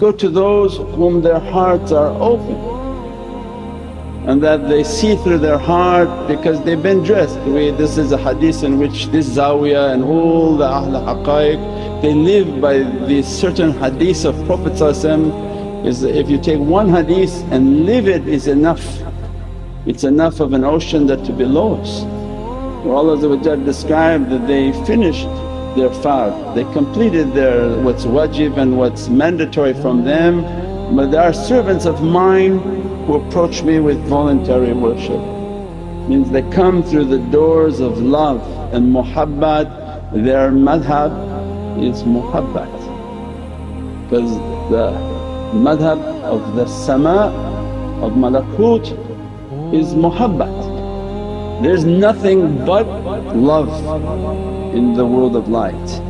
Go to those whom their hearts are open and that they see through their heart because they've been dressed. This is a hadith in which this zawiyah and all the Ahl Haqqaiq they live by these certain hadiths of Prophet is if you take one hadith and live it is enough. It's enough of an ocean that to be lost. Where Allah described that they finished their fard, they completed their what's wajib and what's mandatory from them but there are servants of mine who approach me with voluntary worship. Means they come through the doors of love and muhabbat, their madhab is muhabbat because the madhab of the sama of malakut is muhabbat. There's nothing but love in the world of light.